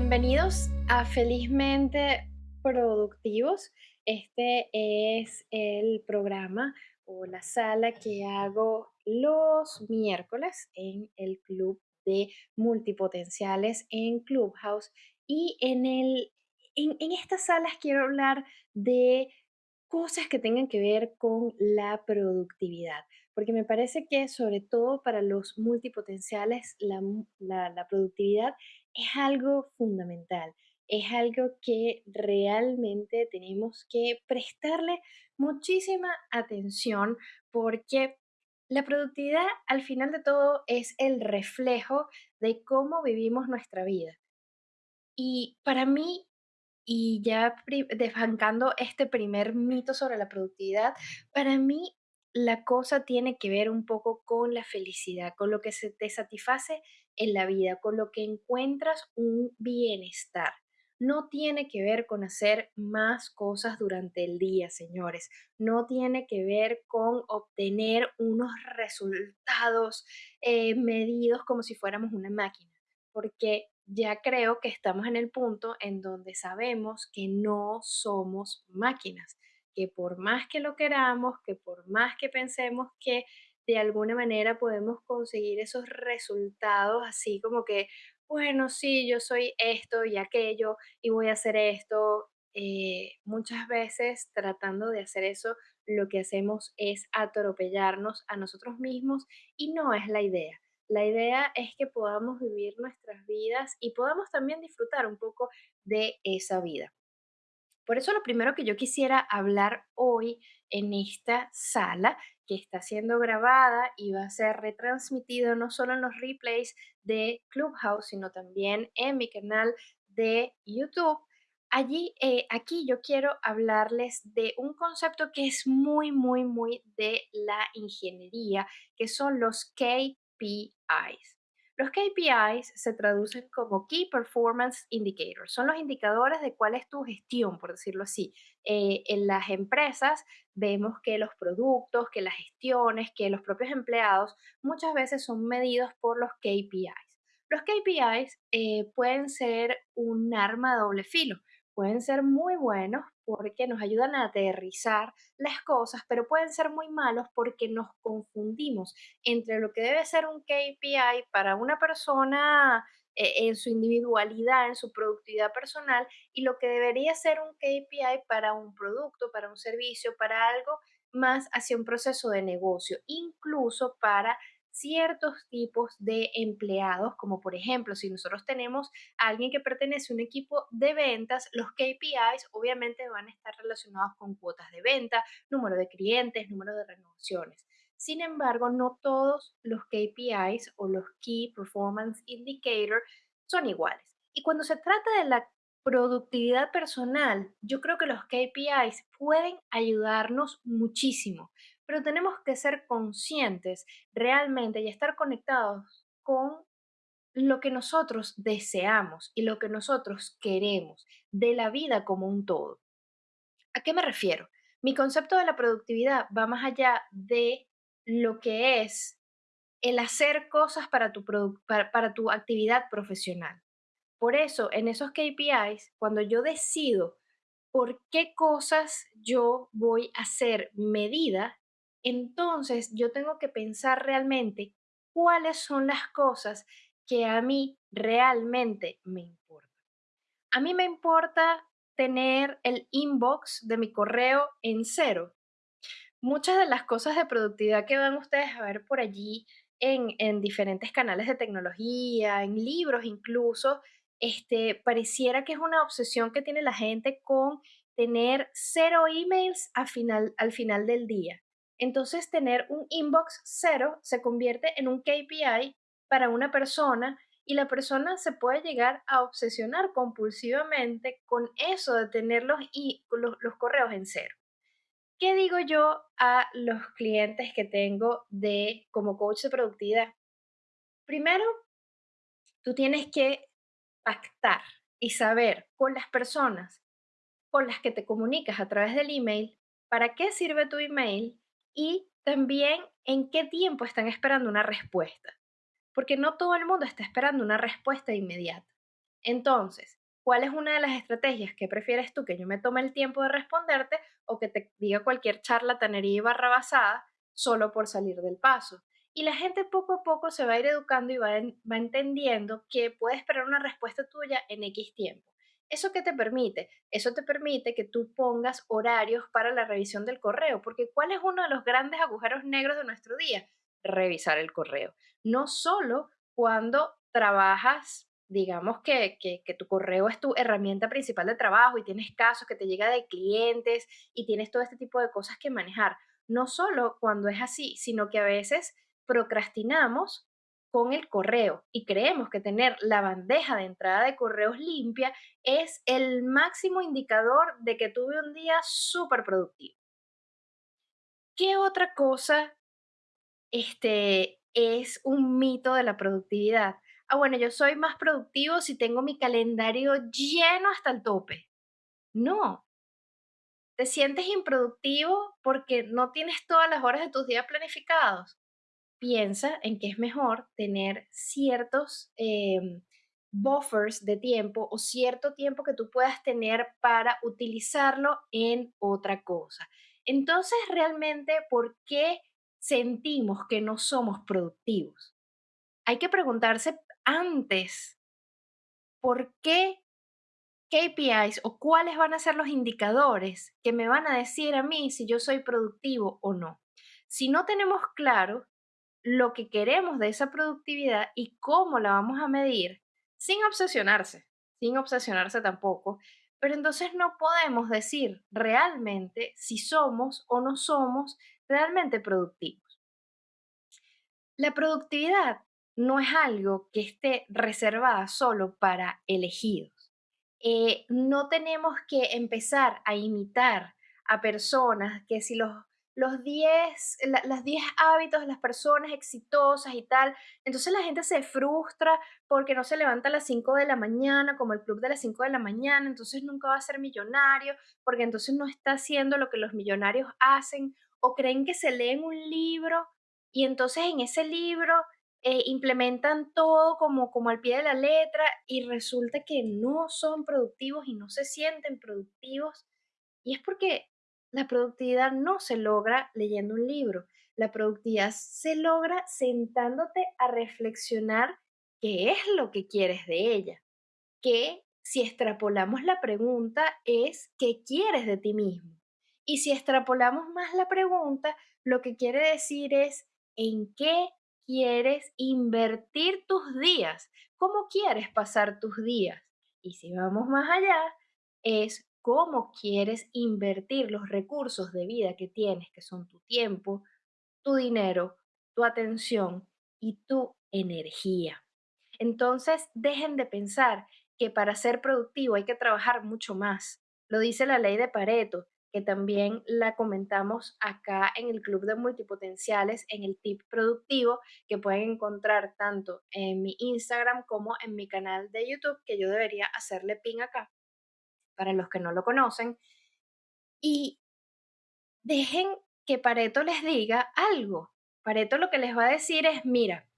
Bienvenidos a Felizmente Productivos. Este es el programa o la sala que hago los miércoles en el club de multipotenciales en Clubhouse. Y en, el, en, estas salas quiero hablar de cosas que tengan que ver con la productividad, porque me parece que sobre todo para los multipotenciales la, la, la productividad es algo fundamental, es algo que realmente tenemos que prestarle muchísima atención porque la productividad al final de todo es el reflejo de cómo vivimos nuestra vida. Y para mí, y ya desbancando este primer mito sobre la productividad, para mí la cosa tiene que ver un poco con la felicidad, con lo que se te satisface en la vida, con lo que encuentras un bienestar. No tiene que ver con hacer más cosas durante el día, señores. No tiene que ver con obtener unos resultados eh, medidos como si fuéramos una máquina, porque ya creo que estamos en el punto en donde sabemos que no somos máquinas que por más que lo queramos, que por más que pensemos que de alguna manera podemos conseguir esos resultados así como que, bueno, sí, yo soy esto y aquello y voy a hacer esto. eh, muchas veces tratando de hacer eso, lo que hacemos es atropellarnos a nosotros mismos y no es la idea. La idea es que podamos vivir nuestras vidas y podamos también disfrutar un poco de esa vida. Por eso lo primero que yo quisiera hablar hoy en esta sala, que está siendo grabada y va a ser retransmitido no solo en los replays de Clubhouse, sino también en mi canal de YouTube. Allí, eh, aquí yo quiero hablarles de un concepto que es muy, muy, muy de la ingeniería, que son los KPIs. Los KPIs se traducen como Key Performance Indicators. Son los indicadores de cuál es tu gestión, por decirlo así. Eh, en las empresas vemos que los productos, que las gestiones, que los propios empleados muchas veces son medidos por los KPIs. Los KPIs eh, pueden ser un arma de doble filo pueden ser muy buenos porque nos ayudan a aterrizar las cosas, pero pueden ser muy malos porque nos confundimos entre lo que debe ser un KPI para una persona eh, en su individualidad, en su productividad personal, y lo que debería ser un KPI para un producto, para un servicio, para algo más hacia un proceso de negocio, incluso para ciertos tipos de empleados, como por ejemplo, si nosotros tenemos a alguien que pertenece a un equipo de ventas, los KPIs obviamente van a estar relacionados con cuotas de venta, número de clientes, número de renovaciones. Sin embargo, no todos los KPIs o los Key Performance Indicator son iguales. Y cuando se trata de la productividad personal, yo creo que los KPIs pueden ayudarnos muchísimo, pero tenemos que ser conscientes realmente y estar conectados con lo que nosotros deseamos y lo que nosotros queremos de la vida como un todo. ¿A qué me refiero? Mi concepto de la productividad va más allá de lo que es el hacer cosas para tu, para, tu actividad profesional. Por eso, en esos KPIs, cuando yo decido por qué cosas yo voy a hacer medida, entonces yo tengo que pensar realmente cuáles son las cosas que a mí realmente me importan. A mí me importa tener el inbox de mi correo en cero. Muchas de las cosas de productividad que van ustedes a ver por allí en, en diferentes canales de tecnología, en libros incluso, este, pareciera que es una obsesión que tiene la gente con tener cero emails al final del día. Entonces, tener un inbox cero se convierte en un KPI para una persona y la persona se puede llegar a obsesionar compulsivamente con eso de tener los, los, los correos en cero. ¿Qué digo yo a los clientes que tengo de como coach de productividad? Primero, tú tienes que pactar y saber con las personas con las que te comunicas a través del email para qué sirve tu email y también en qué tiempo están esperando una respuesta, porque no todo el mundo está esperando una respuesta inmediata. Entonces, ¿cuál es una de las estrategias que prefieres tú? Que yo me tome el tiempo de responderte o que te diga cualquier charlatanería y barrabasada solo por salir del paso. Y la gente poco a poco se va a ir educando y va, va entendiendo que puede esperar una respuesta tuya en X tiempo. ¿Eso qué te permite? Eso te permite que tú pongas horarios para la revisión del correo, porque ¿cuál es uno de los grandes agujeros negros de nuestro día? Revisar el correo. No solo cuando trabajas, digamos que, que, tu correo es tu herramienta principal de trabajo y tienes casos que te llega de clientes y tienes todo este tipo de cosas que manejar. No solo cuando es así, sino que a veces procrastinamos con el correo y creemos que tener la bandeja de entrada de correos limpia es el máximo indicador de que tuve un día súper productivo. ¿Qué otra cosa este, es un mito de la productividad? Ah, bueno, yo soy más productivo si tengo mi calendario lleno hasta el tope. No. ¿Te sientes improductivo porque no tienes todas las horas de tus días planificados? Piensa en que es mejor tener ciertos em, buffers de tiempo o cierto tiempo que tú puedas tener para utilizarlo en otra cosa. Entonces, realmente, ¿por qué sentimos que no somos productivos? Hay que preguntarse antes, ¿por qué KPIs o cuáles van a ser los indicadores que me van a decir a mí si yo soy productivo o no? Si no tenemos claro lo que queremos de esa productividad y cómo la vamos a medir sin obsesionarse, sin obsesionarse tampoco, pero entonces no podemos decir realmente si somos o no somos realmente productivos. La productividad no es algo que esté reservada solo para elegidos. Eh, no tenemos que empezar a imitar a personas que si los los 10, las 10 hábitos de las personas exitosas y tal. Entonces la gente se frustra porque no se levanta a las 5 de la mañana, como el club de las 5 de la mañana, entonces nunca va a ser millonario, porque entonces no está haciendo lo que los millonarios hacen, o creen que se leen un libro y entonces en ese libro eh, implementan todo como, como al pie de la letra y resulta que no son productivos y no se sienten productivos. Y es porque la productividad no se logra leyendo un libro. La productividad se logra sentándote a reflexionar qué es lo que quieres de ella. Que si extrapolamos la pregunta es qué quieres de ti mismo. Y si extrapolamos más la pregunta, lo que quiere decir es en qué quieres invertir tus días, cómo quieres pasar tus días. Y si vamos más allá, es cómo quieres invertir los recursos de vida que tienes, que son tu tiempo, tu dinero, tu atención y tu energía. Entonces, dejen de pensar que para ser productivo hay que trabajar mucho más. Lo dice la ley de Pareto, que también la comentamos acá en el Club de Multipotenciales, en el tip productivo, que pueden encontrar tanto en mi Instagram como en mi canal de YouTube, que yo debería hacerle pin acá para los que no lo conocen, y dejen que Pareto les diga algo. Pareto lo que les va a decir es, mira,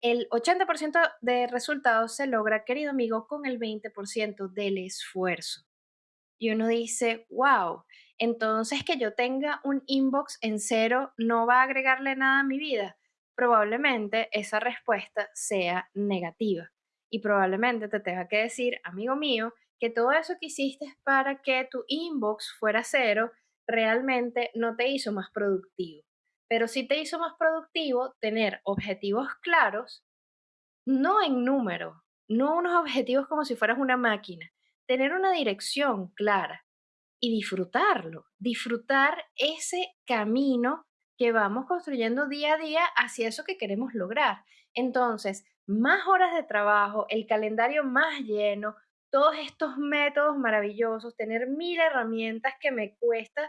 el 80% de resultados se logra, querido amigo, con el 20% del esfuerzo. Y uno dice, wow, entonces que yo tenga un inbox en cero no va a agregarle nada a mi vida. Probablemente esa respuesta sea negativa. Y probablemente te tenga que decir, amigo mío, que todo eso que hiciste para que tu inbox fuera cero realmente no te hizo más productivo. Pero sí te hizo más productivo tener objetivos claros, no en número, no unos objetivos como si fueras una máquina, tener una dirección clara y disfrutarlo, disfrutar ese camino que vamos construyendo día a día hacia eso que queremos lograr. Entonces, más horas de trabajo, el calendario más lleno, todos estos métodos maravillosos, tener mil herramientas que me cuesta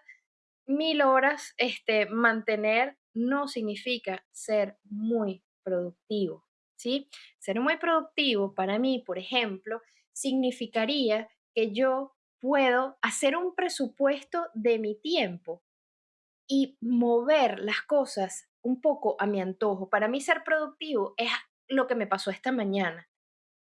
mil horas este, mantener, no significa ser muy productivo, ¿sí? Ser muy productivo para mí, por ejemplo, significaría que yo puedo hacer un presupuesto de mi tiempo y mover las cosas un poco a mi antojo. Para mí ser productivo es lo que me pasó esta mañana.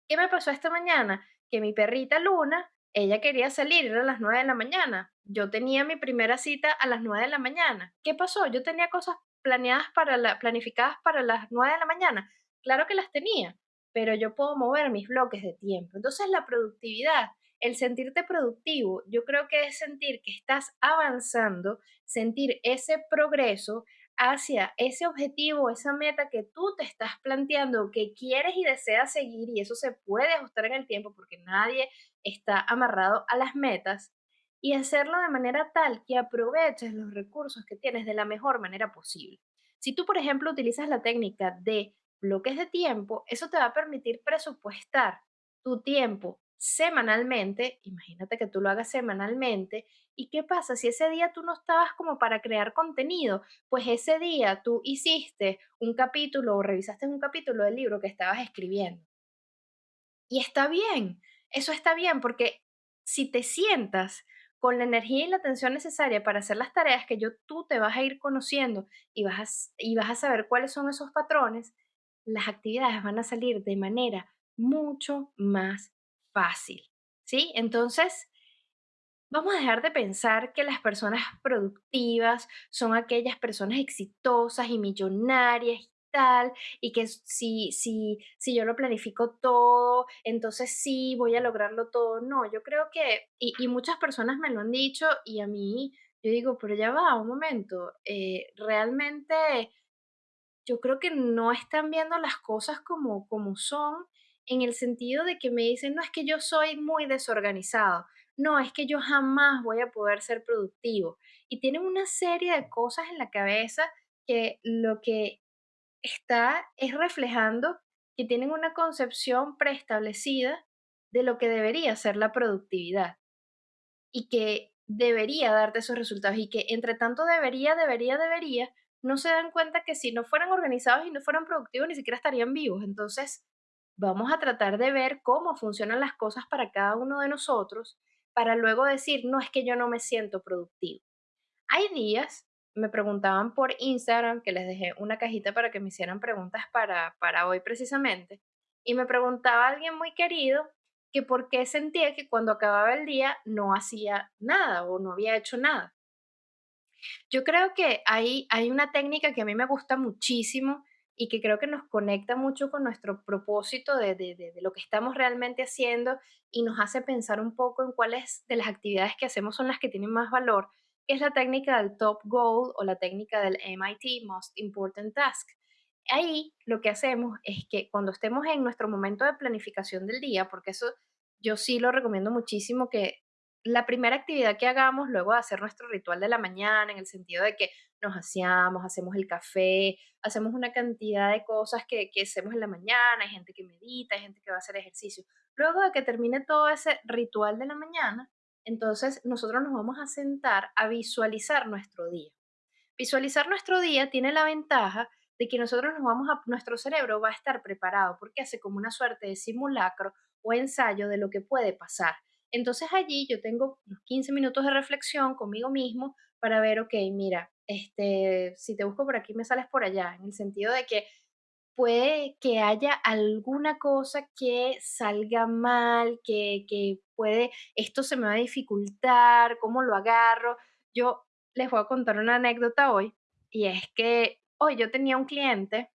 ¿Qué me pasó esta mañana? Que mi perrita Luna, ella quería salir, a las 9 de la mañana. Yo tenía mi primera cita a las 9 de la mañana. ¿Qué pasó? Yo tenía cosas planeadas para la, planificadas para las 9 de la mañana. Claro que las tenía, pero yo puedo mover mis bloques de tiempo. Entonces la productividad, el sentirte productivo, yo creo que es sentir que estás avanzando, sentir ese progreso hacia ese objetivo, esa meta que tú te estás planteando, que quieres y deseas seguir, y eso se puede ajustar en el tiempo porque nadie está amarrado a las metas, y hacerlo de manera tal que aproveches los recursos que tienes de la mejor manera posible. Si tú, por ejemplo, utilizas la técnica de bloques de tiempo, eso te va a permitir presupuestar tu tiempo semanalmente, imagínate que tú lo hagas semanalmente, ¿y qué pasa si ese día tú no estabas como para crear contenido? Pues ese día tú hiciste un capítulo o revisaste un capítulo del libro que estabas escribiendo. Y está bien, eso está bien porque si te sientas con la energía y la atención necesaria para hacer las tareas que yo tú te vas a ir conociendo y vas a, y vas a saber cuáles son esos patrones, las actividades van a salir de manera mucho más fácil. ¿Sí? Entonces, vamos a dejar de pensar que las personas productivas son aquellas personas exitosas y millonarias y que si, si, si yo lo planifico todo, entonces sí voy a lograrlo todo. No, yo creo que, y, muchas personas me lo han dicho y a mí, yo digo, pero ya va, un momento, eh, realmente yo creo que no están viendo las cosas como, como son en el sentido de que me dicen, no es que yo soy muy desorganizado, no, es que yo jamás voy a poder ser productivo. Y tienen una serie de cosas en la cabeza que lo que está es reflejando que tienen una concepción preestablecida de lo que debería ser la productividad y que debería darte esos resultados y que entre tanto debería, debería, debería, no se dan cuenta que si no fueran organizados y no fueran productivos ni siquiera estarían vivos. Entonces, vamos a tratar de ver cómo funcionan las cosas para cada uno de nosotros para luego decir, no es que yo no me siento productivo. Hay días me preguntaban por Instagram, que les dejé una cajita para que me hicieran preguntas para, para hoy precisamente, y me preguntaba alguien muy querido que por qué sentía que cuando acababa el día no hacía nada o no había hecho nada. Yo creo que hay, hay una técnica que a mí me gusta muchísimo y que creo que nos conecta mucho con nuestro propósito de, de, de, lo que estamos realmente haciendo y nos hace pensar un poco en cuáles de las actividades que hacemos son las que tienen más valor es la técnica del top goal o la técnica del MIT, Most Important Task. Ahí lo que hacemos es que cuando estemos en nuestro momento de planificación del día, porque eso yo sí lo recomiendo muchísimo que la primera actividad que hagamos luego de hacer nuestro ritual de la mañana, en el sentido de que nos hacemos, hacemos el café, hacemos una cantidad de cosas que, que hacemos en la mañana, hay gente que medita, hay gente que va a hacer ejercicio. Luego de que termine todo ese ritual de la mañana, entonces nosotros nos vamos a sentar a visualizar nuestro día. Visualizar nuestro día tiene la ventaja de que nosotros nos vamos a, nuestro cerebro va a estar preparado porque hace como una suerte de simulacro o ensayo de lo que puede pasar. Entonces allí yo tengo unos 15 minutos de reflexión conmigo mismo para ver, ok, mira, este, si te busco por aquí me sales por allá, en el sentido de que puede que haya alguna cosa que salga mal, que, que puede, esto se me va a dificultar, cómo lo agarro. Yo les voy a contar una anécdota hoy y es que hoy yo tenía un cliente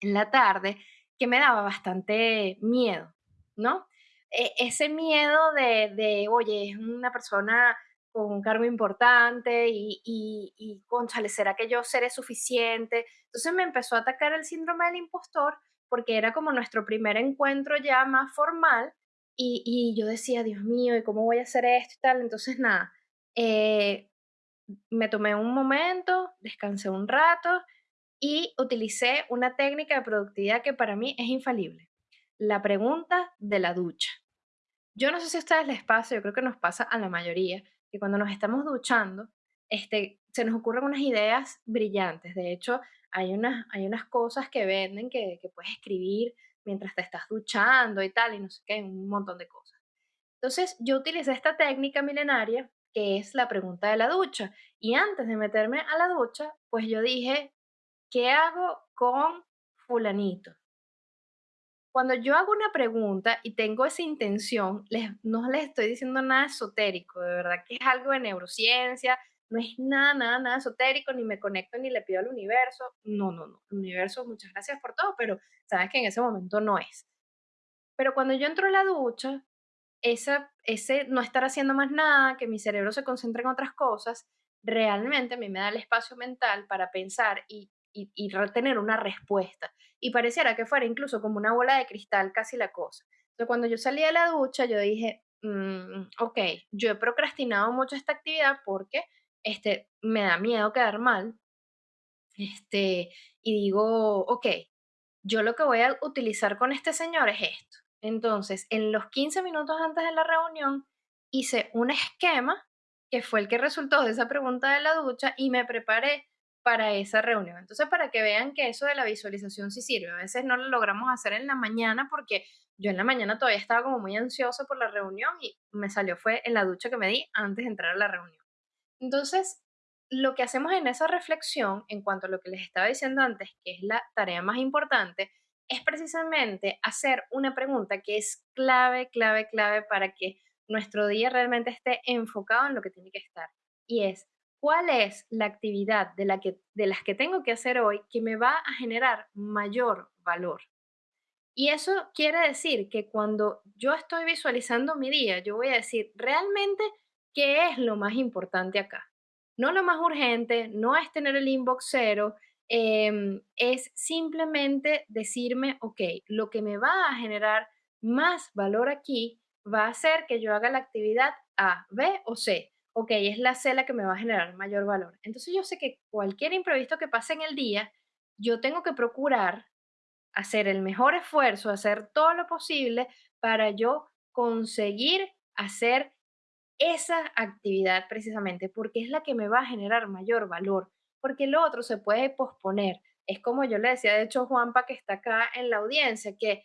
en la tarde que me daba bastante miedo, ¿no? E, ese miedo de, de, oye, es una persona con un cargo importante y, y, y conchale, ¿será que yo seré suficiente? Entonces me empezó a atacar el síndrome del impostor porque era como nuestro primer encuentro ya más formal y, y yo decía, Dios mío, ¿y cómo voy a hacer esto y tal? Entonces nada, eh, me tomé un momento, descansé un rato y utilicé una técnica de productividad que para mí es infalible. La pregunta de la ducha. Yo no sé si a ustedes les pasa, yo creo que nos pasa a la mayoría, que cuando nos estamos duchando, este, se nos ocurren unas ideas brillantes. De hecho, hay unas, hay unas cosas que venden que, que puedes escribir mientras te estás duchando y tal, y no sé qué, un montón de cosas. Entonces, yo utilicé esta técnica milenaria, que es la pregunta de la ducha. Y antes de meterme a la ducha, pues yo dije, ¿qué hago con fulanito? Cuando yo hago una pregunta y tengo esa intención, les, no les estoy diciendo nada esotérico, de verdad que es algo de neurociencia, no es nada, nada, nada esotérico, ni me conecto ni le pido al universo. No, no, no. Universo, muchas gracias por todo, pero sabes que en ese momento no es. Pero cuando yo entro a la ducha, esa, ese no estar haciendo más nada, que mi cerebro se concentre en otras cosas, realmente a mí me da el espacio mental para pensar y, y, y tener una respuesta y pareciera que fuera incluso como una bola de cristal casi la cosa. Entonces, cuando yo salí de la ducha, yo dije, mm, ok, yo he procrastinado mucho esta actividad porque este, me da miedo quedar mal. Este, y digo, ok, yo lo que voy a utilizar con este señor es esto. Entonces, en los 15 minutos antes de la reunión, hice un esquema que fue el que resultó de esa pregunta de la ducha y me preparé para esa reunión. Entonces, para que vean que eso de la visualización sí sirve. A veces no lo logramos hacer en la mañana porque yo en la mañana todavía estaba como muy ansiosa por la reunión y me salió fue en la ducha que me di antes de entrar a la reunión. Entonces, lo que hacemos en esa reflexión, en cuanto a lo que les estaba diciendo antes, que es la tarea más importante, es precisamente hacer una pregunta que es clave, clave, clave para que nuestro día realmente esté enfocado en lo que tiene que estar. Y es, cuál es la actividad de, la que, de las que tengo que hacer hoy que me va a generar mayor valor. Y eso quiere decir que cuando yo estoy visualizando mi día, yo voy a decir realmente qué es lo más importante acá. No lo más urgente, no es tener el inbox cero, em, es simplemente decirme, ok, lo que me va a generar más valor aquí va a ser que yo haga la actividad A, B o C ok, es la cela que me va a generar mayor valor. Entonces yo sé que cualquier imprevisto que pase en el día, yo tengo que procurar hacer el mejor esfuerzo, hacer todo lo posible para yo conseguir hacer esa actividad precisamente, porque es la que me va a generar mayor valor, porque lo otro se puede posponer. Es como yo le decía, de hecho, Juanpa, que está acá en la audiencia, que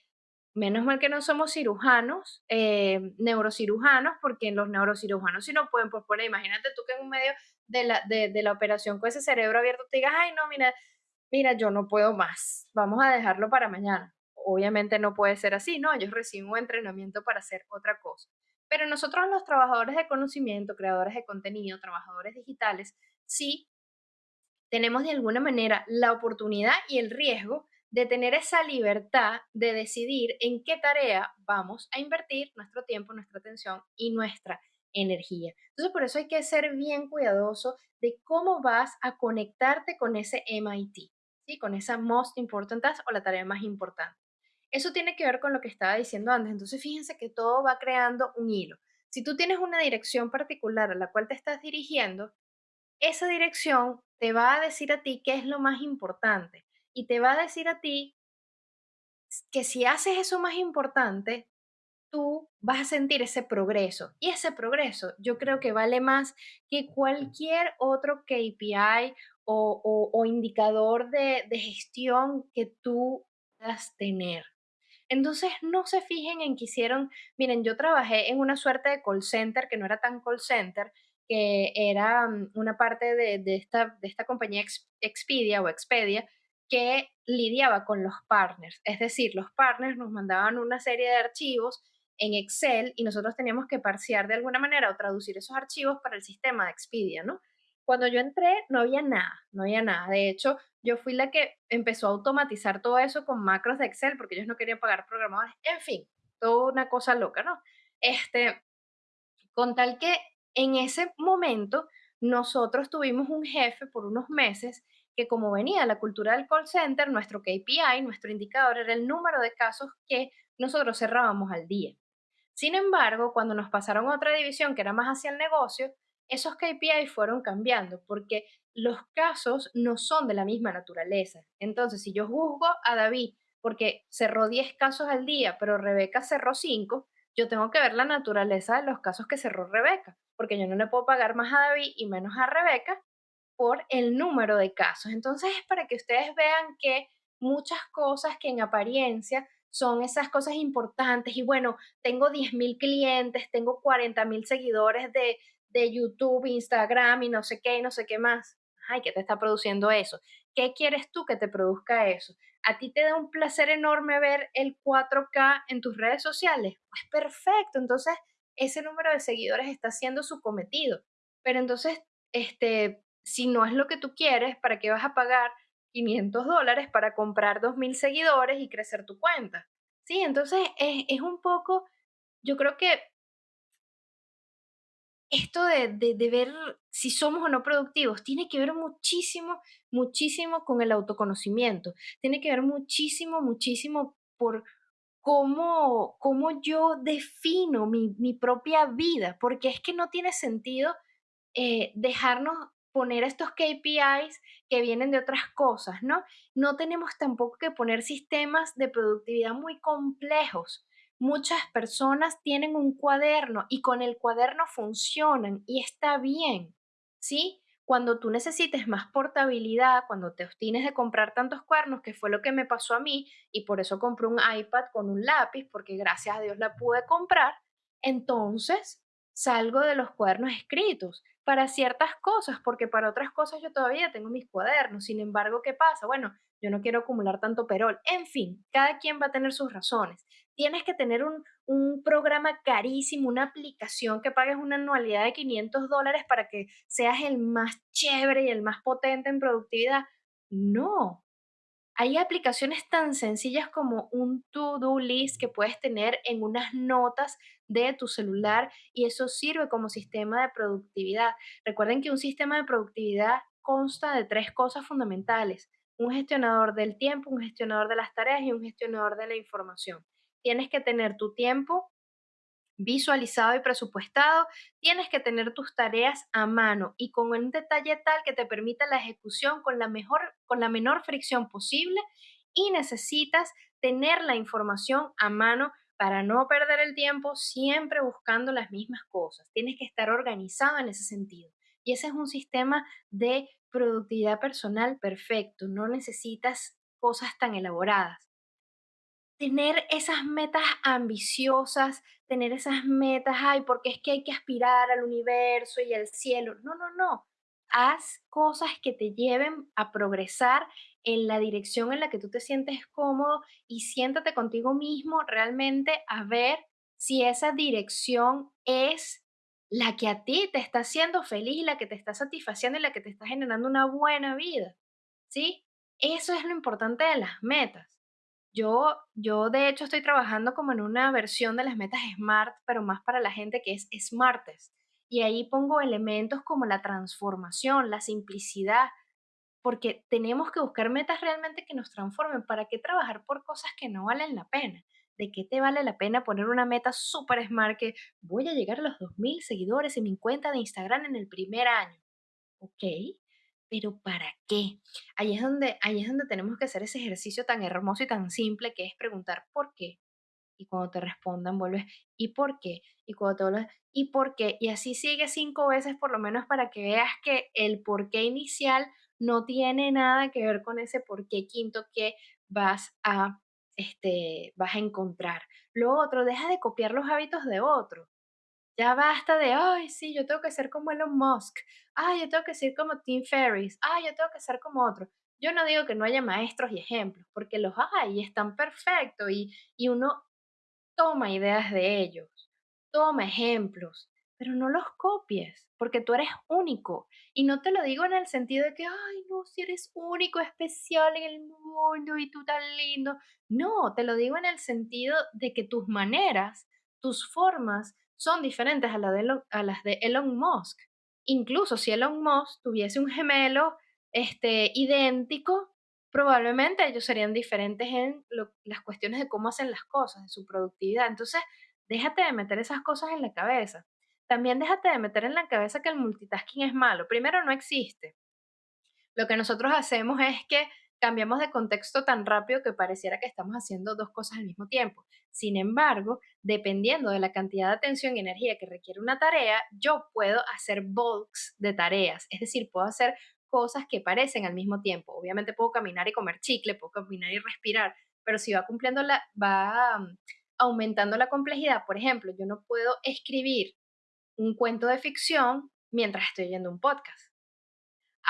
Menos mal que no somos cirujanos, eh, neurocirujanos, porque los neurocirujanos si no pueden posponer. Imagínate tú que en un medio de la, de, la operación con ese cerebro abierto te digas, ay, no, mira, mira, yo no puedo más, vamos a dejarlo para mañana. Obviamente no puede ser así, ¿no? Ellos reciben un entrenamiento para hacer otra cosa. Pero nosotros los trabajadores de conocimiento, creadores de contenido, trabajadores digitales, sí tenemos de alguna manera la oportunidad y el riesgo de tener esa libertad de decidir en qué tarea vamos a invertir nuestro tiempo, nuestra atención y nuestra energía. Entonces, por eso hay que ser bien cuidadoso de cómo vas a conectarte con ese MIT, ¿sí? con esa Most Important Task o la tarea más importante. Eso tiene que ver con lo que estaba diciendo antes. Entonces, fíjense que todo va creando un hilo. Si tú tienes una dirección particular a la cual te estás dirigiendo, esa dirección te va a decir a ti qué es lo más importante y te va a decir a ti que si haces eso más importante, tú vas a sentir ese progreso. Y ese progreso yo creo que vale más que cualquier otro KPI o, indicador de, de, gestión que tú puedas tener. Entonces, no se fijen en que hicieron, miren, yo trabajé en una suerte de call center que no era tan call center, que era mm, una parte de, de esta, de esta compañía Expedia o Expedia, que lidiaba con los partners. Es decir, los partners nos mandaban una serie de archivos en Excel y nosotros teníamos que parsear de alguna manera o traducir esos archivos para el sistema de Expedia, ¿no? Cuando yo entré no había nada, no había nada. De hecho, yo fui la que empezó a automatizar todo eso con macros de Excel porque ellos no querían pagar programadores. En fin, toda una cosa loca, ¿no? Este, con tal que en ese momento nosotros tuvimos un jefe por unos meses que como venía la cultura del call center, nuestro KPI, nuestro indicador era el número de casos que nosotros cerrábamos al día. Sin embargo, cuando nos pasaron a otra división que era más hacia el negocio, esos KPI fueron cambiando porque los casos no son de la misma naturaleza. Entonces, si yo juzgo a David porque cerró 10 casos al día, pero Rebeca cerró 5, yo tengo que ver la naturaleza de los casos que cerró Rebeca, porque yo no le puedo pagar más a David y menos a Rebeca por el número de casos. Entonces es para que ustedes vean que muchas cosas que en apariencia son esas cosas importantes y bueno, tengo 10.000 clientes, tengo 40.000 seguidores de, de YouTube, Instagram y no sé qué y no sé qué más. Ay, ¿qué te está produciendo eso? ¿Qué quieres tú que te produzca eso? ¿A ti te da un placer enorme ver el 4K en tus redes sociales? Pues perfecto, entonces ese número de seguidores está haciendo su cometido. Pero entonces, este, si no es lo que tú quieres, ¿para qué vas a pagar 500 dólares para comprar 2.000 seguidores y crecer tu cuenta? Sí, entonces es, es un poco, yo creo que esto de, de, ver si somos o no productivos tiene que ver muchísimo, muchísimo con el autoconocimiento. Tiene que ver muchísimo, muchísimo por cómo, cómo yo defino mi, mi propia vida, porque es que no tiene sentido eh, dejarnos poner estos KPIs que vienen de otras cosas, ¿no? No tenemos tampoco que poner sistemas de productividad muy complejos muchas personas tienen un cuaderno y con el cuaderno funcionan y está bien, ¿sí? Cuando tú necesites más portabilidad, cuando te obstines de comprar tantos cuadernos, que fue lo que me pasó a mí, y por eso compré un iPad con un lápiz, porque gracias a Dios la pude comprar, entonces salgo de los cuadernos escritos para ciertas cosas, porque para otras cosas yo todavía tengo mis cuadernos. Sin embargo, ¿qué pasa? Bueno, yo no quiero acumular tanto perol. En fin, cada quien va a tener sus razones tienes que tener un, programa carísimo, una aplicación que pagues una anualidad de 500 dólares para que seas el más chévere y el más potente en productividad. No. Hay aplicaciones tan sencillas como un to-do list que puedes tener en unas notas de tu celular y eso sirve como sistema de productividad. Recuerden que un sistema de productividad consta de tres cosas fundamentales. Un gestionador del tiempo, un gestionador de las tareas y un gestionador de la información tienes que tener tu tiempo visualizado y presupuestado, tienes que tener tus tareas a mano y con un detalle tal que te permita la ejecución con la, mejor, con la menor fricción posible y necesitas tener la información a mano para no perder el tiempo siempre buscando las mismas cosas. Tienes que estar organizado en ese sentido. Y ese es un sistema de productividad personal perfecto. No necesitas cosas tan elaboradas tener esas metas ambiciosas, tener esas metas, ay, porque es que hay que aspirar al universo y al cielo. No, no, no. Haz cosas que te lleven a progresar en la dirección en la que tú te sientes cómodo y siéntate contigo mismo realmente a ver si esa dirección es la que a ti te está haciendo feliz la que te está satisfaciendo y la que te está generando una buena vida. ¿Sí? Eso es lo importante de las metas. Yo, yo de hecho estoy trabajando como en una versión de las metas SMART, pero más para la gente que es SMARTES. Y ahí pongo elementos como la transformación, la simplicidad, porque tenemos que buscar metas realmente que nos transformen. ¿Para qué trabajar por cosas que no valen la pena? ¿De qué te vale la pena poner una meta súper smart que voy a llegar a los 2.000 seguidores en mi cuenta de Instagram en el primer año? ¿Ok? Pero ¿para qué? Ahí es, donde, ahí es donde tenemos que hacer ese ejercicio tan hermoso y tan simple que es preguntar ¿por qué? Y cuando te respondan, vuelves ¿y por qué? Y cuando te vuelves ¿y por qué? Y así sigue cinco veces por lo menos para que veas que el por qué inicial no tiene nada que ver con ese por qué quinto que vas a, este, vas a encontrar. Lo otro, deja de copiar los hábitos de otro. Ya basta de, ay, sí, yo tengo que ser como Elon Musk, ay, yo tengo que ser como Tim Ferriss, ay, yo tengo que ser como otro. Yo no digo que no haya maestros y ejemplos, porque los hay y están perfectos y, y uno toma ideas de ellos, toma ejemplos, pero no los copies, porque tú eres único. Y no te lo digo en el sentido de que, ay, no, si eres único, especial en el mundo y tú tan lindo. No, te lo digo en el sentido de que tus maneras, tus formas son diferentes a, las de Elon Musk. Incluso si Elon Musk tuviese un gemelo este, idéntico, probablemente ellos serían diferentes en las cuestiones de cómo hacen las cosas, de su productividad. Entonces, déjate de meter esas cosas en la cabeza. También déjate de meter en la cabeza que el multitasking es malo. Primero, no existe. Lo que nosotros hacemos es que cambiamos de contexto tan rápido que pareciera que estamos haciendo dos cosas al mismo tiempo. Sin embargo, dependiendo de la cantidad de atención y energía que requiere una tarea, yo puedo hacer bulks de tareas, es decir, puedo hacer cosas que parecen al mismo tiempo. Obviamente puedo caminar y comer chicle, puedo caminar y respirar, pero si va cumpliendo la va mm, aumentando la complejidad, por ejemplo, yo no puedo escribir un cuento de ficción mientras estoy oyendo un podcast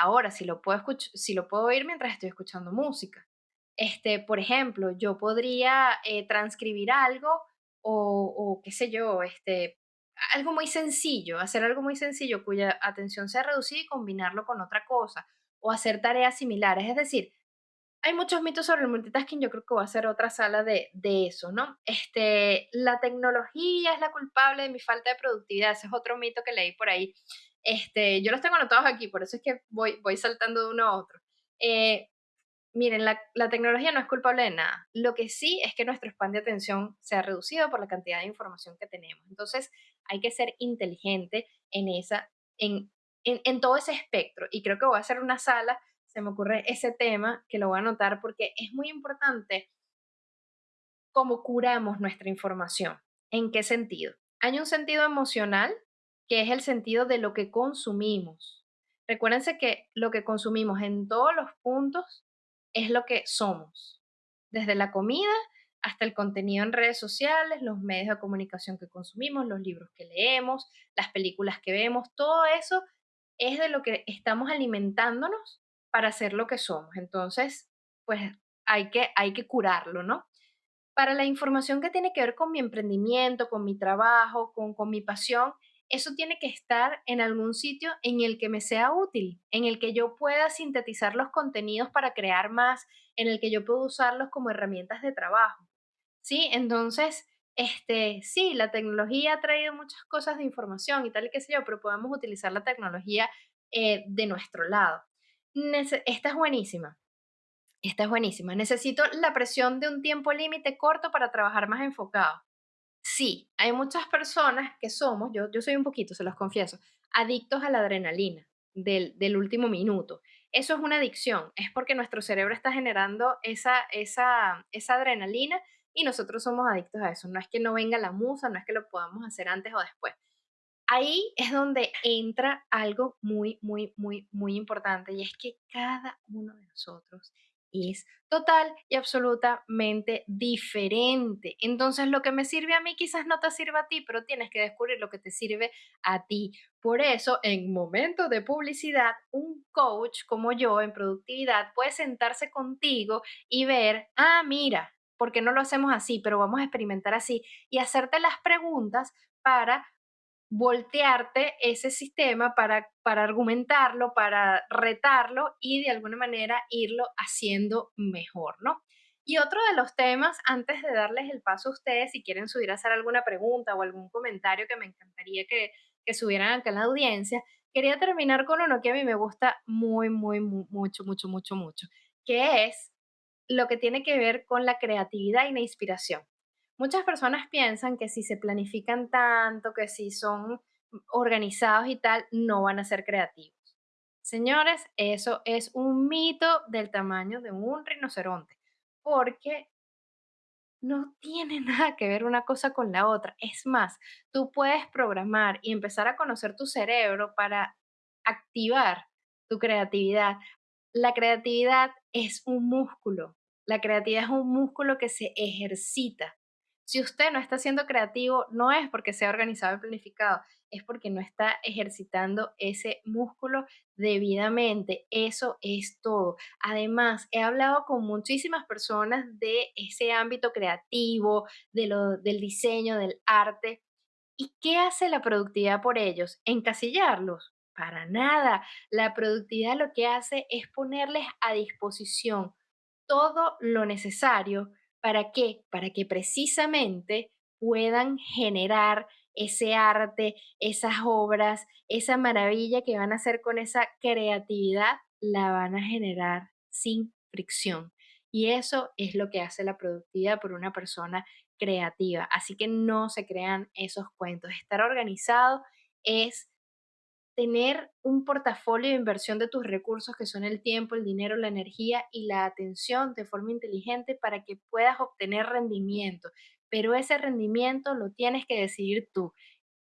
Ahora, si lo puedo, si lo puedo oír mientras estoy escuchando música. Este, por ejemplo, yo podría eh, transcribir algo o, o, qué sé yo, este, algo muy sencillo, hacer algo muy sencillo cuya atención sea reducida y combinarlo con otra cosa, o hacer tareas similares. Es decir, hay muchos mitos sobre el multitasking, yo creo que va a ser otra sala de, de, eso, ¿no? Este, la tecnología es la culpable de mi falta de productividad, ese es otro mito que leí por ahí. Este, yo los tengo anotados aquí, por eso es que voy, voy saltando de uno a otro. Eh, miren, la, la, tecnología no es culpable de nada. Lo que sí es que nuestro span de atención se ha reducido por la cantidad de información que tenemos. Entonces, hay que ser inteligente en, esa, en, en, en todo ese espectro. Y creo que voy a hacer una sala se me ocurre ese tema que lo voy a anotar porque es muy importante cómo curamos nuestra información. ¿En qué sentido? Hay un sentido emocional que es el sentido de lo que consumimos. Recuérdense que lo que consumimos en todos los puntos es lo que somos, desde la comida hasta el contenido en redes sociales, los medios de comunicación que consumimos, los libros que leemos, las películas que vemos, todo eso es de lo que estamos alimentándonos para ser lo que somos. Entonces, pues hay que, hay que curarlo, ¿no? Para la información que tiene que ver con mi emprendimiento, con mi trabajo, con, con mi pasión, eso tiene que estar en algún sitio en el que me sea útil, en el que yo pueda sintetizar los contenidos para crear más, en el que yo pueda usarlos como herramientas de trabajo. ¿Sí? Entonces, este, sí, la tecnología ha traído muchas cosas de información y tal y qué sé yo, pero podemos utilizar la tecnología eh, de nuestro lado esta es buenísima. Esta es buenísima. Necesito la presión de un tiempo límite corto para trabajar más enfocado. Sí, hay muchas personas que somos, yo, yo soy un poquito, se los confieso, adictos a la adrenalina del, del último minuto. Eso es una adicción, es porque nuestro cerebro está generando esa, esa, esa adrenalina y nosotros somos adictos a eso. No es que no venga la musa, no es que lo podamos hacer antes o después ahí es donde entra algo muy, muy, muy, muy importante y es que cada uno de nosotros es total y absolutamente diferente. Entonces, lo que me sirve a mí quizás no te sirva a ti, pero tienes que descubrir lo que te sirve a ti. Por eso, en momentos de publicidad, un coach como yo en productividad puede sentarse contigo y ver, ah, mira, ¿por qué no lo hacemos así? Pero vamos a experimentar así y hacerte las preguntas para voltearte ese sistema para, para argumentarlo, para retarlo y de alguna manera irlo haciendo mejor, ¿no? Y otro de los temas, antes de darles el paso a ustedes, si quieren subir a hacer alguna pregunta o algún comentario que me encantaría que, que subieran acá en la audiencia, quería terminar con uno que a mí me gusta muy, muy, muy mucho, mucho, mucho, mucho, que es lo que tiene que ver con la creatividad y la inspiración. Muchas personas piensan que si se planifican tanto, que si son organizados y tal, no van a ser creativos. Señores, eso es un mito del tamaño de un rinoceronte, porque no tiene nada que ver una cosa con la otra. Es más, tú puedes programar y empezar a conocer tu cerebro para activar tu creatividad. La creatividad es un músculo. La creatividad es un músculo que se ejercita. Si usted no está siendo creativo, no es porque sea organizado y planificado, es porque no está ejercitando ese músculo debidamente. Eso es todo. Además, he hablado con muchísimas personas de ese ámbito creativo, de lo, del diseño, del arte. ¿Y qué hace la productividad por ellos? ¿Encasillarlos? Para nada. La productividad lo que hace es ponerles a disposición todo lo necesario ¿Para qué? Para que precisamente puedan generar ese arte, esas obras, esa maravilla que van a hacer con esa creatividad, la van a generar sin fricción. Y eso es lo que hace la productividad por una persona creativa. Así que no se crean esos cuentos. Estar organizado es tener un portafolio de inversión de tus recursos que son el tiempo, el dinero, la energía y la atención de forma inteligente para que puedas obtener rendimiento. Pero ese rendimiento lo tienes que decidir tú.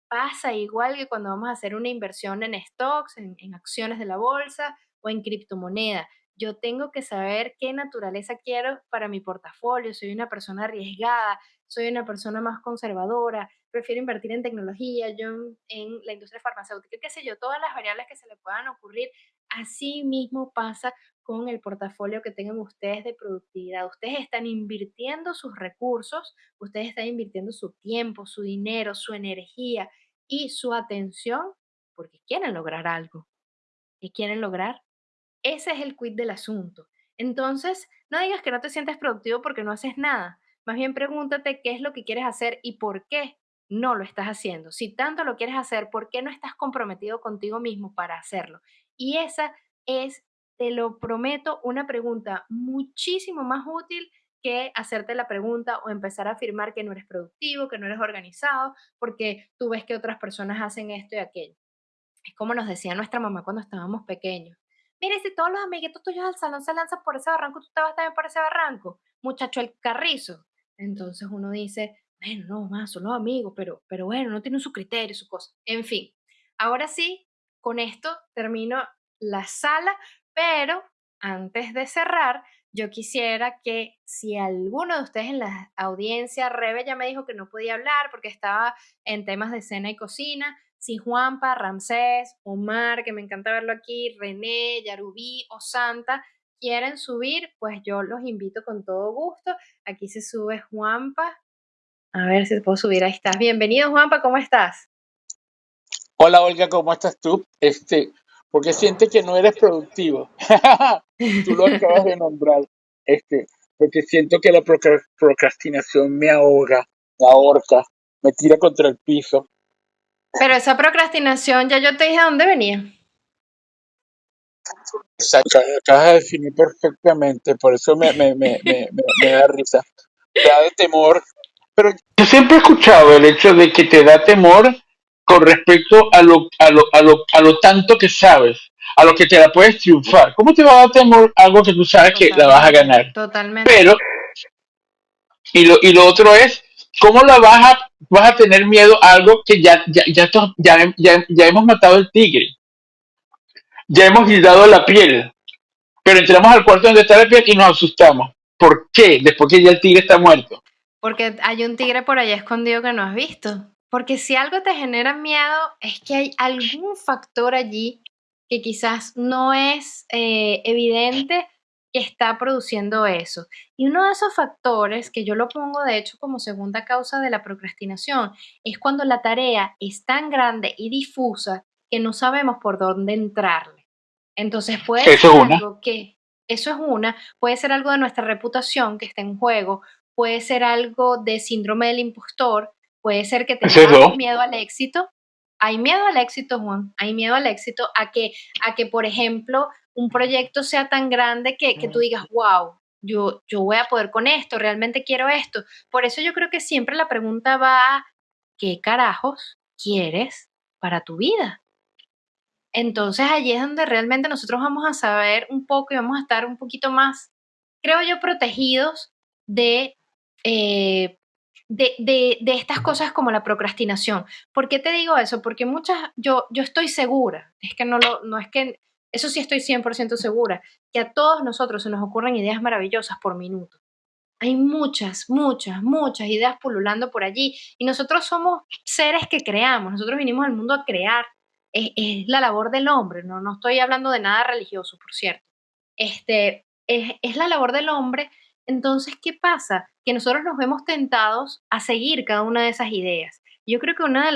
Pasa igual que cuando vamos a hacer una inversión en stocks, en, acciones de la bolsa o en criptomoneda. Yo tengo que saber qué naturaleza quiero para mi portafolio. Soy una persona arriesgada, soy una persona más conservadora, prefiero invertir en tecnología, yo en, la industria farmacéutica, qué sé yo, todas las variables que se le puedan ocurrir, así mismo pasa con el portafolio que tengan ustedes de productividad. Ustedes están invirtiendo sus recursos, ustedes están invirtiendo su tiempo, su dinero, su energía y su atención porque quieren lograr algo. ¿Qué quieren lograr? Ese es el quid del asunto. Entonces, no digas que no te sientes productivo porque no haces nada. Más bien pregúntate qué es lo que quieres hacer y por qué no lo estás haciendo. Si tanto lo quieres hacer, ¿por qué no estás comprometido contigo mismo para hacerlo? Y esa es, te lo prometo, una pregunta muchísimo más útil que hacerte la pregunta o empezar a afirmar que no eres productivo, que no eres organizado, porque tú ves que otras personas hacen esto y aquello. Es como nos decía nuestra mamá cuando estábamos pequeños. Mire, si todos los amiguitos tuyos del salón se lanzan por ese barranco, tú te vas también por ese barranco. Muchacho, el carrizo. Entonces uno dice, bueno, no, más, son los amigos, pero, pero bueno, no tienen su criterio, su cosa. En fin, ahora sí, con esto termino la sala, pero antes de cerrar, yo quisiera que si alguno de ustedes en la audiencia, Rebe ya me dijo que no podía hablar porque estaba en temas de cena y cocina, si Juanpa, Ramsés, Omar, que me encanta verlo aquí, René, Yarubí o Santa, quieren subir, pues yo los invito con todo gusto. Aquí se sube Juanpa. A ver si te puedo subir. Ahí estás. Bienvenido, Juanpa, ¿cómo estás? Hola, Olga, ¿cómo estás tú? Este, porque siente que no eres productivo. tú lo acabas de nombrar. Este, porque siento que la procrastinación me ahoga, me ahorca, me tira contra el piso. Pero esa procrastinación, ya yo te dije dónde venía. Acabas de definir perfectamente, por eso me, me, me, me, da risa. Me da de temor. Pero yo siempre he escuchado el hecho de que te da temor con respecto a lo, a lo, a lo, a lo tanto que sabes, a lo que te la puedes triunfar. ¿Cómo te va a dar temor algo que tú sabes que la vas a ganar? Totalmente. Pero, y lo, y lo otro es, ¿cómo la vas a, vas a tener miedo a algo que ya, ya, ya, ya, ya, ya hemos matado el tigre? ya hemos guindado la piel, pero entramos al cuarto donde está la piel y nos asustamos. ¿Por qué? Después que ya el tigre está muerto. Porque hay un tigre por allá escondido que no has visto. Porque si algo te genera miedo, es que hay algún factor allí que quizás no es eh, evidente que está produciendo eso. Y uno de esos factores, que yo lo pongo de hecho como segunda causa de la procrastinación, es cuando la tarea es tan grande y difusa que no sabemos por dónde entrarle. Entonces puede ser algo que, eso es una, puede ser algo de nuestra reputación que está en juego, puede ser algo de síndrome del impostor, puede ser que tengamos miedo al éxito. Hay miedo al éxito, Juan, hay miedo al éxito, a que, a que por ejemplo, un proyecto sea tan grande que, que tú digas, wow, yo, yo voy a poder con esto, realmente quiero esto. Por eso yo creo que siempre la pregunta va a, ¿qué carajos quieres para tu vida? Entonces allí es donde realmente nosotros vamos a saber un poco y vamos a estar un poquito más, creo yo, protegidos de, eh, de, de, de, estas cosas como la procrastinación. ¿Por qué te digo eso? Porque muchas, yo, yo estoy segura, es que no, lo, no es que, eso sí estoy 100% segura, que a todos nosotros se nos ocurren ideas maravillosas por minuto. Hay muchas, muchas, muchas ideas pululando por allí y nosotros somos seres que creamos, nosotros vinimos al mundo a crear es, la labor del hombre, ¿no? no estoy hablando de nada religioso, por cierto. Este, es, la labor del hombre. Entonces, ¿qué pasa? Que nosotros nos vemos tentados a seguir cada una de esas ideas. Yo creo que una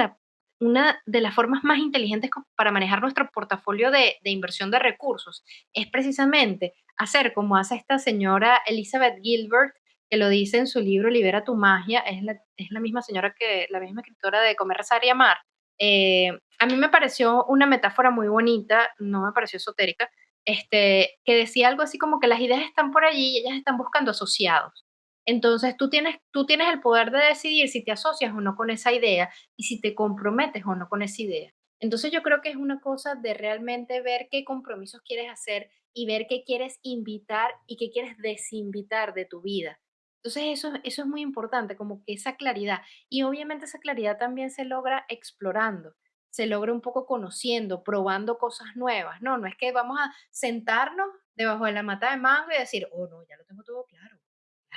de, las formas más inteligentes para manejar nuestro portafolio de, inversión de recursos es precisamente hacer como hace esta señora Elizabeth Gilbert, que lo dice en su libro Libera tu magia, es la, es la misma señora que la misma escritora de Comer, Rezar y Amar, eh, a mí me pareció una metáfora muy bonita, no me pareció esotérica, este, que decía algo así como que las ideas están por allí y ellas están buscando asociados. Entonces tú tienes, tú tienes el poder de decidir si te asocias o no con esa idea y si te comprometes o no con esa idea. Entonces yo creo que es una cosa de realmente ver qué compromisos quieres hacer y ver qué quieres invitar y qué quieres desinvitar de tu vida. Entonces eso, eso es muy importante, como que esa claridad. Y obviamente esa claridad también se logra explorando, se logra un poco conociendo, probando cosas nuevas. No, no es que vamos a sentarnos debajo de la mata de mango y decir, oh no, ya lo tengo todo claro.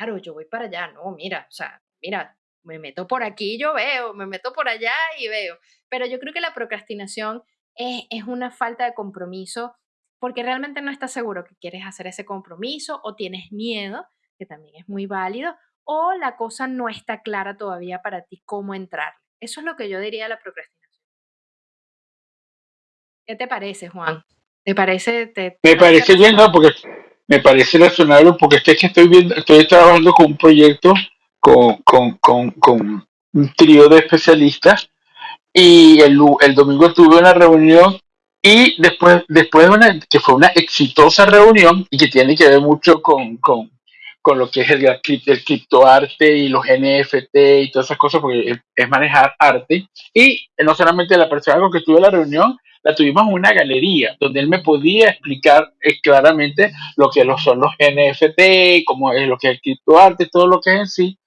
Claro, yo voy para allá. No, mira, o sea, mira, me meto por aquí, yo veo, me meto por allá y veo. Pero yo creo que la procrastinación es, es una falta de compromiso porque realmente no estás seguro que quieres hacer ese compromiso o tienes miedo, que también es muy válido, o la cosa no está clara todavía para ti cómo entrar. Eso es lo que yo diría de la procrastinación. ¿Qué te parece, Juan? ¿Te parece? me parece bien, no, porque me parece razonable, porque es que estoy viendo, estoy trabajando con un proyecto con, con, con, un trío de especialistas y el, el domingo tuve una reunión y después, después de una, que fue una exitosa reunión y que tiene que ver mucho con, con, con lo que es el, el criptoarte y los NFT y todas esas cosas, porque es, manejar arte. Y no solamente la persona con que tuve la reunión, la tuvimos en una galería donde él me podía explicar eh, claramente lo que son los NFT, cómo es lo que es el criptoarte, todo lo que es en sí.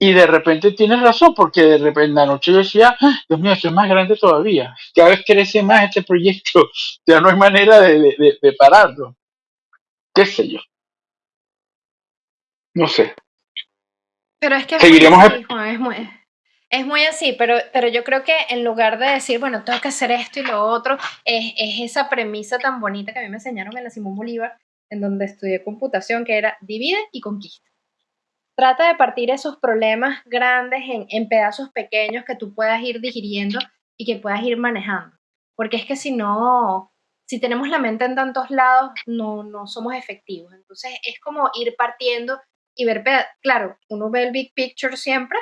Y de repente tienes razón, porque de repente en la noche yo decía, ah, Dios mío, esto es más grande todavía. Cada vez crece más este proyecto. Ya no hay manera de, de pararlo. ¿Qué sé yo? No sé. Pero es que es muy, es muy, así, pero, pero yo creo que en lugar de decir, bueno, tengo que hacer esto y lo otro, es, es esa premisa tan bonita que a mí me enseñaron en la Simón Bolívar, en donde estudié computación, que era divide y conquista. Trata de partir esos problemas grandes en, en pedazos pequeños que tú puedas ir digiriendo y que puedas ir manejando. Porque es que si no, si tenemos la mente en tantos lados, no, no somos efectivos. Entonces es como ir partiendo y ver, claro, uno ve el big picture siempre,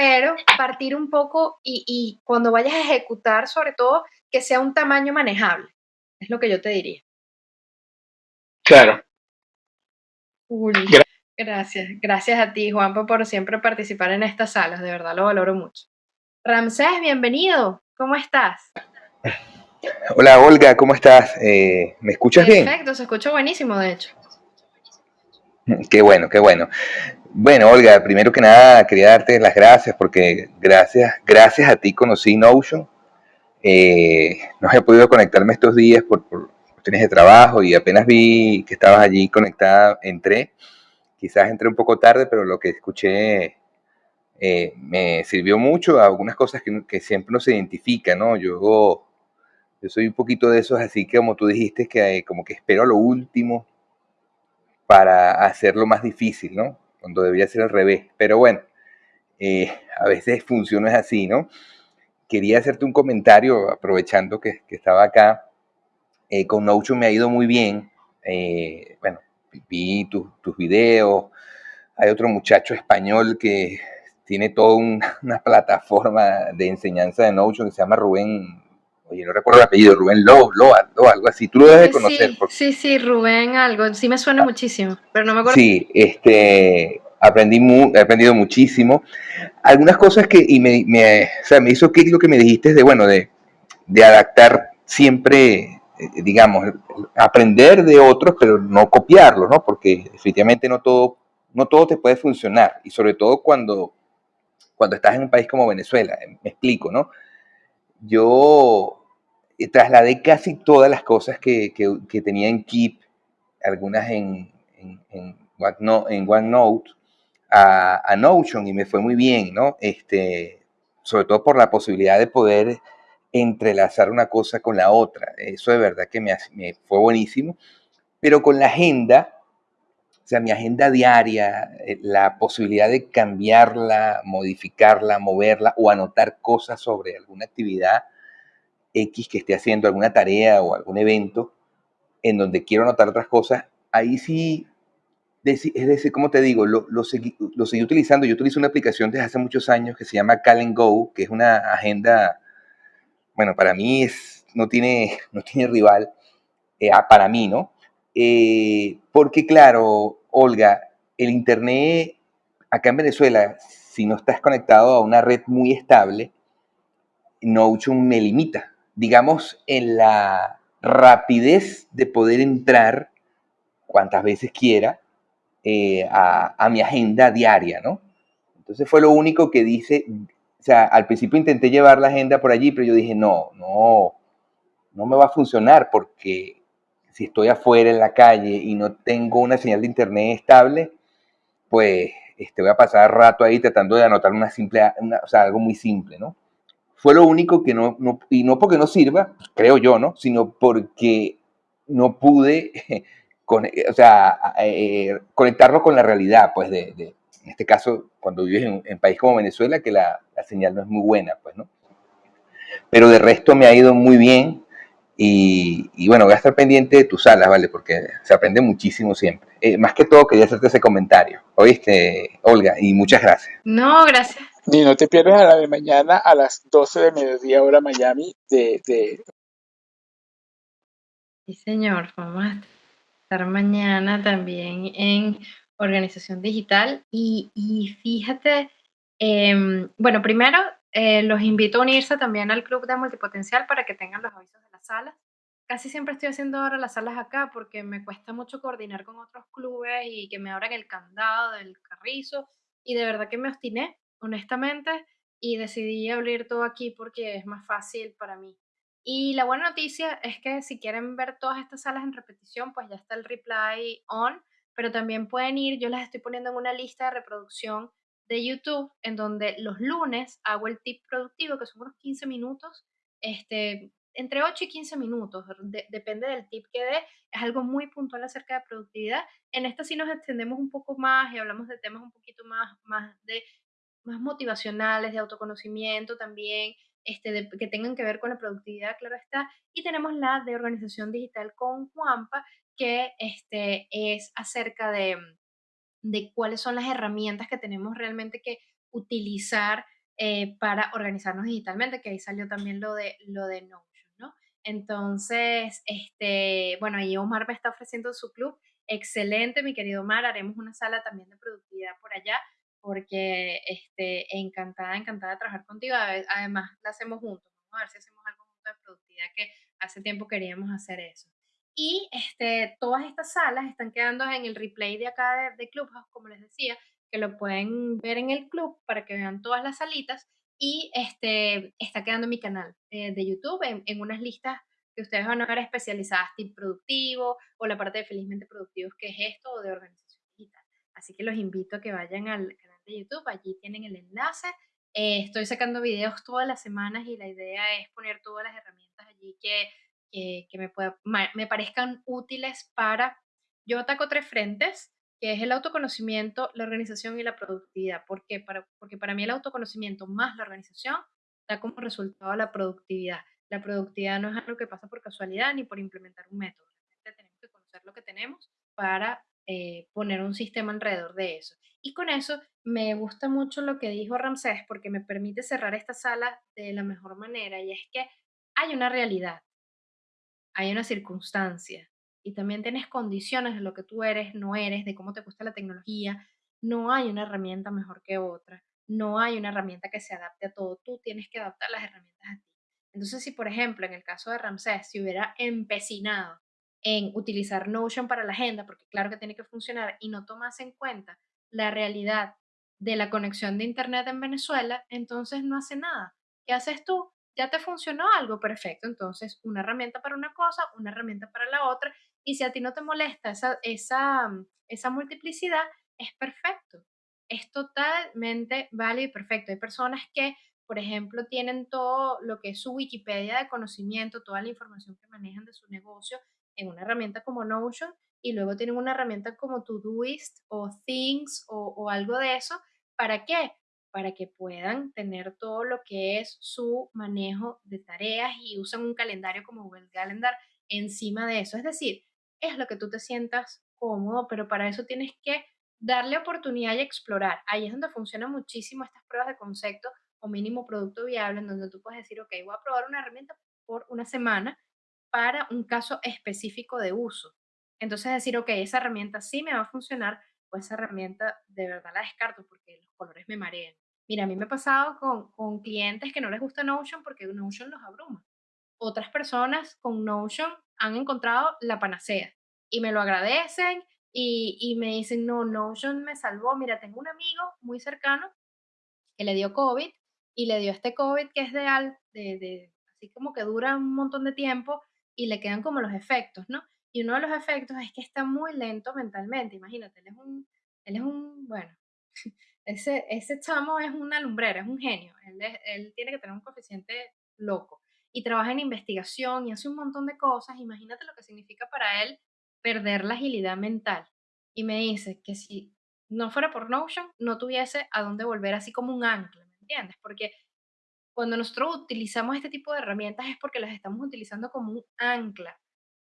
pero partir un poco y, cuando vayas a ejecutar, sobre todo, que sea un tamaño manejable. Es lo que yo te diría. Claro. gracias. Gracias a ti, Juanpa, por siempre participar en estas salas. De verdad lo valoro mucho. Ramsés, bienvenido. ¿Cómo estás? Hola, Olga, ¿cómo estás? Eh, ¿Me escuchas bien? Perfecto, se escucha buenísimo, de hecho. Qué bueno, qué bueno. Bueno, Olga, primero que nada quería darte las gracias porque gracias, gracias a ti conocí Notion. Eh, no he podido conectarme estos días por, cuestiones de trabajo y apenas vi que estabas allí conectada, entré. Quizás entré un poco tarde, pero lo que escuché eh, me sirvió mucho. Algunas cosas que, que siempre no se identifica, ¿no? Yo, soy un poquito de esos, así que como tú dijiste, que como que espero lo último para hacerlo más difícil, ¿no? Cuando debería ser al revés. Pero bueno, eh, a veces funciona así, ¿no? Quería hacerte un comentario, aprovechando que, estaba acá. Eh, con Notion me ha ido muy bien. Eh, bueno, vi tus, tus videos. Hay otro muchacho español que tiene toda una plataforma de enseñanza de Notion que se llama Rubén oye, no recuerdo el apellido, Rubén Loa, Loa, algo así, tú lo debes de conocer. Sí, sí, Rubén algo, sí me suena ah, muchísimo, pero no me acuerdo. Sí, este, aprendí he aprendido muchísimo. Algunas cosas que, y me, me, o sea, me hizo que lo que me dijiste de, bueno, de, de adaptar siempre, eh, digamos, aprender de otros, pero no copiarlos, ¿no? Porque definitivamente no todo, no todo te puede funcionar, y sobre todo cuando, cuando estás en un país como Venezuela, me explico, ¿no? Yo trasladé casi todas las cosas que, que, tenía en Keep, algunas en, en, en, OneNote, a, a, Notion y me fue muy bien, ¿no? Este, sobre todo por la posibilidad de poder entrelazar una cosa con la otra. Eso de verdad que me, me fue buenísimo. Pero con la agenda, o sea, mi agenda diaria, eh, la posibilidad de cambiarla, modificarla, moverla o anotar cosas sobre alguna actividad, X que esté haciendo alguna tarea o algún evento en donde quiero anotar otras cosas, ahí sí, es decir, como te digo, lo, lo, seguí, utilizando. Yo utilizo una aplicación desde hace muchos años que se llama Cal Go, que es una agenda, bueno, para mí es, no, tiene, no tiene rival, eh, ah, para mí, ¿no? Eh, porque claro, Olga, el Internet acá en Venezuela, si no estás conectado a una red muy estable, Notion me limita digamos, en la rapidez de poder entrar cuantas veces quiera eh, a, mi agenda diaria, ¿no? Entonces fue lo único que dice, o sea, al principio intenté llevar la agenda por allí, pero yo dije, no, no, no me va a funcionar porque si estoy afuera en la calle y no tengo una señal de internet estable, pues este, voy a pasar rato ahí tratando de anotar una simple, o sea, algo muy simple, ¿no? Fue lo único que no, y no porque no sirva, creo yo, ¿no? Sino porque no pude con, o sea, eh, conectarlo con la realidad, pues, de, en este caso, cuando vives en un país como Venezuela, que la, señal no es muy buena, pues, ¿no? Pero de resto me ha ido muy bien y, y bueno, voy a estar pendiente de tus salas, ¿vale? Porque se aprende muchísimo siempre. Eh, más que todo, quería hacerte ese comentario, ¿oíste, Olga? Y muchas gracias. No, gracias. Ni no te pierdas a la de mañana a las 12 de mediodía hora Miami de... de... Sí, señor, vamos a estar mañana también en organización digital y, y fíjate, eh, bueno, primero eh, los invito a unirse también al club de multipotencial para que tengan los avisos de las salas. Casi siempre estoy haciendo ahora las salas acá porque me cuesta mucho coordinar con otros clubes y que me abran el candado del carrizo y de verdad que me obstiné, honestamente, y decidí abrir todo aquí porque es más fácil para mí. Y la buena noticia es que si quieren ver todas estas salas en repetición, pues ya está el replay on, pero también pueden ir, yo las estoy poniendo en una lista de reproducción de YouTube, en donde los lunes hago el tip productivo, que son unos 15 minutos, este, entre 8 y 15 minutos, depende del tip que dé, es algo muy puntual acerca de productividad. En esta sí nos extendemos un poco más y hablamos de temas un poquito más, más, de, más motivacionales, de autoconocimiento también, este, que tengan que ver con la productividad, claro está. Y tenemos la de organización digital con Juanpa, que este, es acerca de, de cuáles son las herramientas que tenemos realmente que utilizar eh, para organizarnos digitalmente, que ahí salió también lo de, lo de ¿no? Entonces, este, bueno, ahí Omar me está ofreciendo su club. Excelente, mi querido Omar. Haremos una sala también de productividad por allá, porque este, encantada, encantada de trabajar contigo. Además, la hacemos juntos. Vamos a ver si hacemos algo juntos de productividad, que hace tiempo queríamos hacer eso. Y este, todas estas salas están quedando en el replay de acá de, Clubhouse, como les decía, que lo pueden ver en el club para que vean todas las salitas. Y este, está quedando en mi canal eh, de YouTube en, unas listas que ustedes van a ver especializadas, tip productivo o la parte de felizmente productivos, que es esto, o de organización digital. Así que los invito a que vayan al de YouTube, allí tienen el enlace. Eh, estoy sacando videos todas las semanas y la idea es poner todas las herramientas allí que que, me, me parezcan útiles para... Yo ataco tres frentes, que es el autoconocimiento, la organización y la productividad. ¿Por qué? Para, porque para mí el autoconocimiento más la organización da como resultado la productividad. La productividad no es algo que pasa por casualidad ni por implementar un método. Tenemos que conocer lo que tenemos para eh, poner un sistema alrededor de eso. Y con eso me gusta mucho lo que dijo Ramsés porque me permite cerrar esta sala de la mejor manera y es que hay una realidad hay una circunstancia y también tienes condiciones de lo que tú eres, no eres, de cómo te gusta la tecnología, no hay una herramienta mejor que otra, no hay una herramienta que se adapte a todo, tú tienes que adaptar las herramientas a ti. Entonces, si por ejemplo en el caso de Ramsés si hubiera empecinado en utilizar Notion para la agenda, porque claro que tiene que funcionar, y no tomas en cuenta la realidad de la conexión de Internet en Venezuela, entonces no hace nada. ¿Qué haces tú? ya te funcionó algo perfecto. Entonces, una herramienta para una cosa, una herramienta para la otra. Y si a ti no te molesta esa, esa, mm, esa multiplicidad, es perfecto. Es totalmente válido y perfecto. Hay personas que, por ejemplo, tienen todo lo que es su Wikipedia de conocimiento, toda la información que manejan de su negocio en una herramienta como Notion y luego tienen una herramienta como Todoist o Things o, algo de eso. ¿Para qué? para que puedan tener todo lo que es su manejo de tareas y usan un calendario como Google Calendar encima de eso. Es decir, es lo que tú te sientas cómodo, pero para eso tienes que darle oportunidad y explorar. Ahí es donde funcionan muchísimo estas pruebas de concepto o mínimo producto viable, en donde tú puedes decir, ok, voy a probar una herramienta por una semana para un caso específico de uso. Entonces decir, ok, esa herramienta sí me va a funcionar, pues esa herramienta de verdad la descarto porque los colores me marean. Mira, a mí me ha pasado con, con clientes que no les gusta Notion porque Notion los abruma. Otras personas con Notion han encontrado la panacea y me lo agradecen y, y, me dicen, no, Notion me salvó. Mira, tengo un amigo muy cercano que le dio COVID y le dio este COVID que es de, de, de así como que dura un montón de tiempo y le quedan como los efectos, ¿no? Y uno de los efectos es que está muy lento mentalmente, imagínate, él es un, él es un, bueno, ese, ese chamo es una lumbrera, es un genio, él, él tiene que tener un coeficiente loco. y trabaja en investigación y hace un montón de cosas, imagínate lo que significa para él perder la agilidad mental. Y me dice que si no fuera por Notion, no tuviese a dónde volver así como un ancla, ¿me entiendes? Porque cuando nosotros utilizamos este tipo de herramientas es porque las estamos utilizando como un ancla.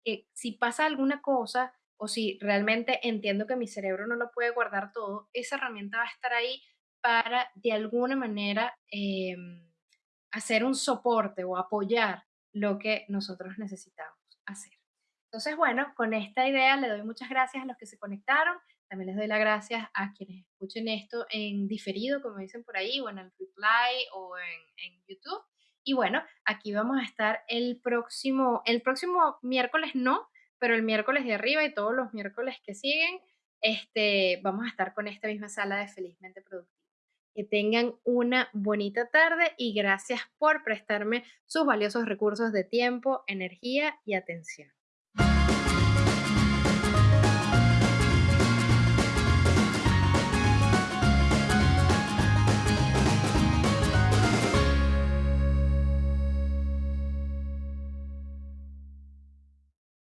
Que si pasa alguna cosa o si realmente entiendo que mi cerebro no lo puede guardar todo, esa herramienta va a estar ahí para de alguna manera em, hacer un soporte o apoyar lo que nosotros necesitamos hacer. Entonces, bueno, con esta idea le doy muchas gracias a los que se conectaron. También les doy las gracias a quienes escuchen esto en diferido, como dicen por ahí, o en el reply o en, en YouTube. Y bueno, aquí vamos a estar el próximo, el próximo miércoles no, pero el miércoles de arriba y todos los miércoles que siguen, este, vamos a estar con esta misma sala de Felizmente Productiva. Que tengan una bonita tarde y gracias por prestarme sus valiosos recursos de tiempo, energía y atención.